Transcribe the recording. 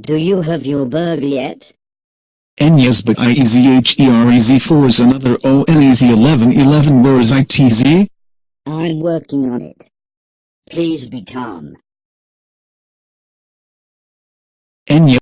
Do you have your bird yet? N yes but IEZHEREZ4 is another o n e z eleven eleven. Where is I t z? I'm working on it. Please be calm. And yes